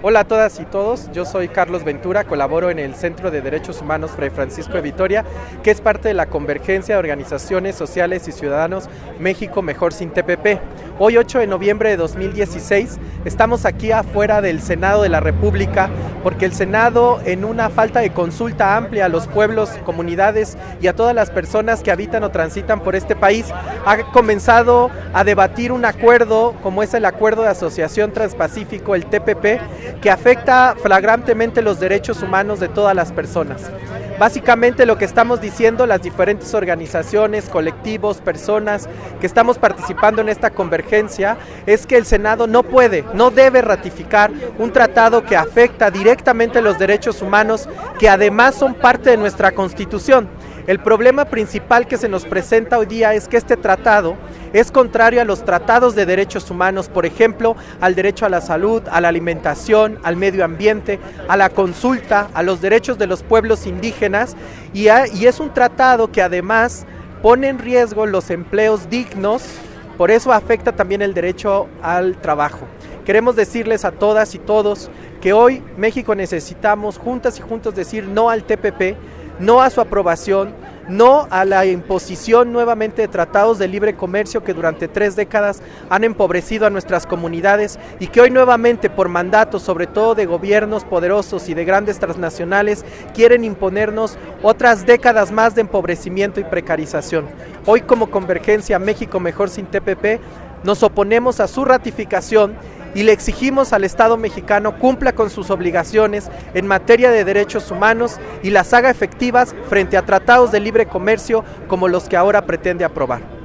Hola a todas y todos, yo soy Carlos Ventura, colaboro en el Centro de Derechos Humanos Fray Francisco de Vitoria, que es parte de la convergencia de organizaciones sociales y ciudadanos México Mejor Sin TPP. Hoy 8 de noviembre de 2016 estamos aquí afuera del Senado de la República porque el Senado en una falta de consulta amplia a los pueblos, comunidades y a todas las personas que habitan o transitan por este país ha comenzado a debatir un acuerdo como es el Acuerdo de Asociación Transpacífico, el TPP, que afecta flagrantemente los derechos humanos de todas las personas. Básicamente lo que estamos diciendo las diferentes organizaciones, colectivos, personas que estamos participando en esta convergencia es que el Senado no puede, no debe ratificar un tratado que afecta directamente los derechos humanos que además son parte de nuestra Constitución. El problema principal que se nos presenta hoy día es que este tratado es contrario a los tratados de derechos humanos, por ejemplo, al derecho a la salud, a la alimentación, al medio ambiente, a la consulta, a los derechos de los pueblos indígenas y, es un tratado que además pone en riesgo los empleos dignos, por eso afecta también el derecho al trabajo. Queremos decirles a todas y todos que hoy México necesitamos juntas y juntos decir no al TPP, no a su aprobación, no a la imposición nuevamente de tratados de libre comercio que durante tres décadas han empobrecido a nuestras comunidades y que hoy nuevamente por mandato, sobre todo de gobiernos poderosos y de grandes transnacionales, quieren imponernos otras décadas más de empobrecimiento y precarización. Hoy como Convergencia México Mejor sin TPP nos oponemos a su ratificación y le exigimos al Estado mexicano cumpla con sus obligaciones en materia de derechos humanos y las haga efectivas frente a tratados de libre comercio como los que ahora pretende aprobar.